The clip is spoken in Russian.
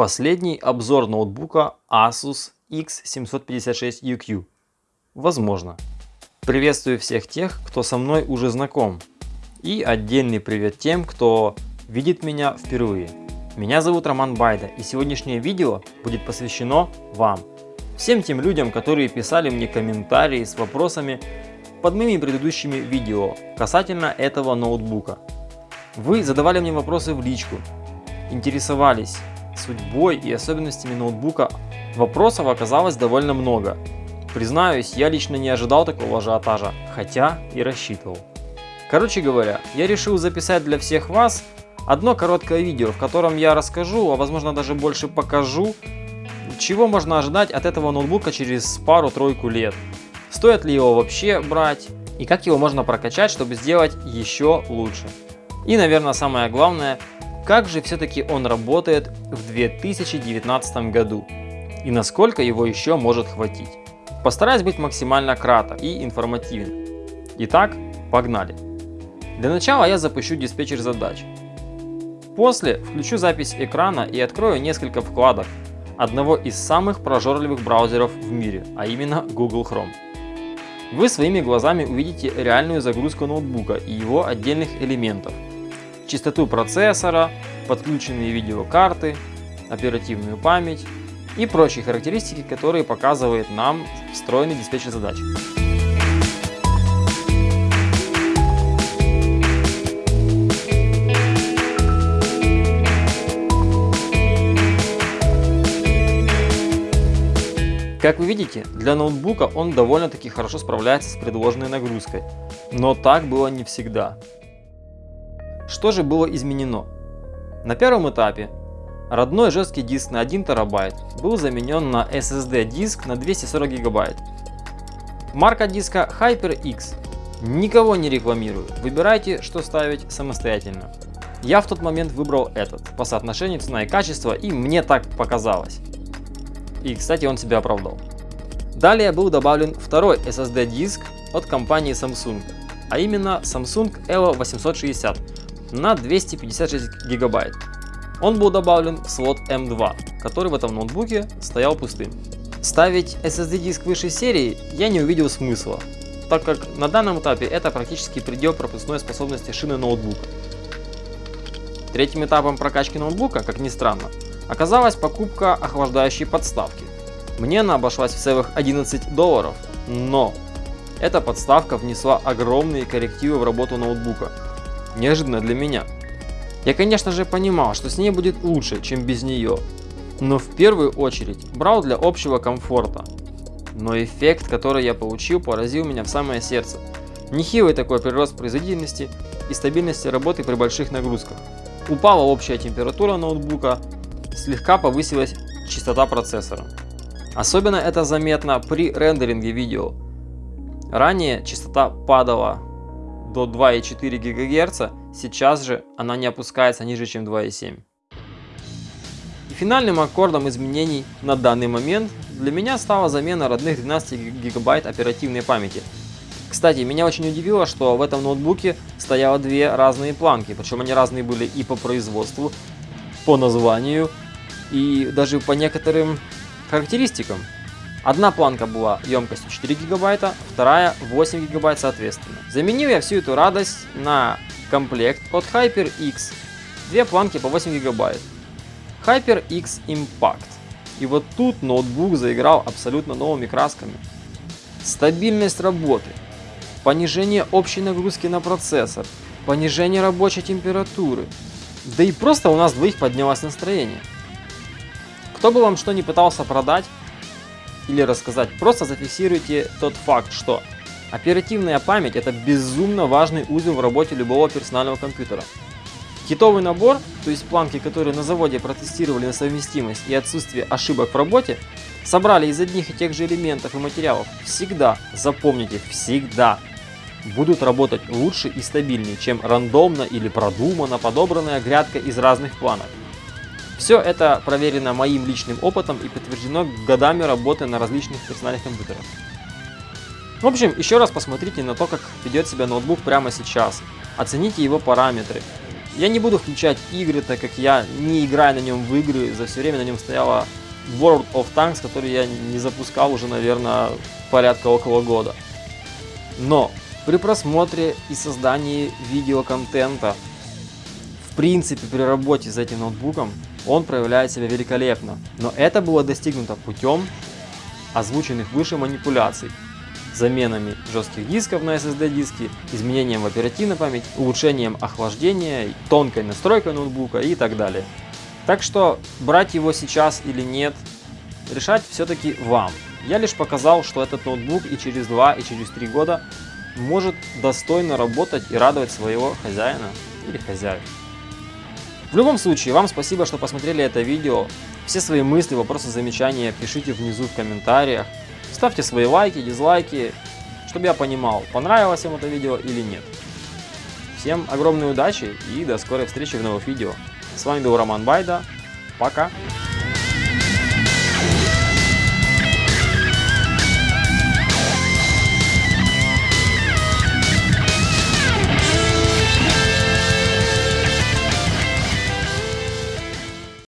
последний обзор ноутбука Asus X756UQ? Возможно. Приветствую всех тех, кто со мной уже знаком. И отдельный привет тем, кто видит меня впервые. Меня зовут Роман Байда и сегодняшнее видео будет посвящено вам. Всем тем людям, которые писали мне комментарии с вопросами под моими предыдущими видео касательно этого ноутбука. Вы задавали мне вопросы в личку, интересовались судьбой и особенностями ноутбука. Вопросов оказалось довольно много. Признаюсь, я лично не ожидал такого ажиотажа, хотя и рассчитывал. Короче говоря, я решил записать для всех вас одно короткое видео, в котором я расскажу, а возможно даже больше покажу, чего можно ожидать от этого ноутбука через пару-тройку лет. Стоит ли его вообще брать и как его можно прокачать, чтобы сделать еще лучше. И, наверное, самое главное, как же все-таки он работает в 2019 году и насколько его еще может хватить. Постараюсь быть максимально краток и информативен. Итак, погнали. Для начала я запущу диспетчер задач. После включу запись экрана и открою несколько вкладок одного из самых прожорливых браузеров в мире, а именно Google Chrome. Вы своими глазами увидите реальную загрузку ноутбука и его отдельных элементов – частоту процессора, подключенные видеокарты, оперативную память и прочие характеристики, которые показывает нам встроенный диспетчер задач. Как вы видите, для ноутбука он довольно-таки хорошо справляется с предложенной нагрузкой, но так было не всегда. Что же было изменено? На первом этапе родной жесткий диск на 1 терабайт был заменен на SSD диск на 240 гигабайт. Марка диска HyperX. Никого не рекламирую, выбирайте что ставить самостоятельно. Я в тот момент выбрал этот, по соотношению цена и качество, и мне так показалось. И кстати он себя оправдал. Далее был добавлен второй SSD диск от компании Samsung, а именно Samsung Evo 860 на 256 гигабайт. Он был добавлен в слот M2, который в этом ноутбуке стоял пустым. Ставить SSD диск высшей серии я не увидел смысла, так как на данном этапе это практически предел пропускной способности шины ноутбука. Третьим этапом прокачки ноутбука, как ни странно, оказалась покупка охлаждающей подставки. Мне она обошлась в целых 11 долларов, но эта подставка внесла огромные коррективы в работу ноутбука, неожиданно для меня. Я конечно же понимал, что с ней будет лучше, чем без нее, но в первую очередь брал для общего комфорта. Но эффект, который я получил, поразил меня в самое сердце. Нехилый такой прирост производительности и стабильности работы при больших нагрузках. Упала общая температура ноутбука, слегка повысилась частота процессора. Особенно это заметно при рендеринге видео. Ранее частота падала до 2,4 ГГц, сейчас же она не опускается ниже, чем 2,7. И финальным аккордом изменений на данный момент для меня стала замена родных 12 гигабайт оперативной памяти. Кстати, меня очень удивило, что в этом ноутбуке стояло две разные планки, причем они разные были и по производству, по названию и даже по некоторым характеристикам. Одна планка была емкостью 4 гигабайта, вторая 8 гигабайт соответственно. Заменил я всю эту радость на комплект от HyperX. Две планки по 8 гигабайт. HyperX Impact. И вот тут ноутбук заиграл абсолютно новыми красками. Стабильность работы, понижение общей нагрузки на процессор, понижение рабочей температуры. Да и просто у нас двоих поднялось настроение. Кто бы вам что ни пытался продать, или рассказать, просто зафиксируйте тот факт, что оперативная память это безумно важный узел в работе любого персонального компьютера. Китовый набор, то есть планки, которые на заводе протестировали на совместимость и отсутствие ошибок в работе, собрали из одних и тех же элементов и материалов, всегда, запомните, всегда будут работать лучше и стабильнее, чем рандомно или продуманно подобранная грядка из разных планок. Все это проверено моим личным опытом и подтверждено годами работы на различных персональных компьютерах. В общем, еще раз посмотрите на то, как ведет себя ноутбук прямо сейчас. Оцените его параметры. Я не буду включать игры, так как я не играю на нем в игры, за все время на нем стояла World of Tanks, который я не запускал уже, наверное, порядка около года. Но при просмотре и создании видеоконтента, в принципе, при работе с этим ноутбуком, он проявляет себя великолепно. Но это было достигнуто путем озвученных выше манипуляций. Заменами жестких дисков на SSD диски, изменением в оперативной памяти, улучшением охлаждения, тонкой настройкой ноутбука и так далее. Так что брать его сейчас или нет, решать все-таки вам. Я лишь показал, что этот ноутбук и через 2, и через 3 года может достойно работать и радовать своего хозяина или хозяев. В любом случае, вам спасибо, что посмотрели это видео. Все свои мысли, вопросы, замечания пишите внизу в комментариях. Ставьте свои лайки, дизлайки, чтобы я понимал, понравилось вам это видео или нет. Всем огромной удачи и до скорой встречи в новых видео. С вами был Роман Байда. Пока!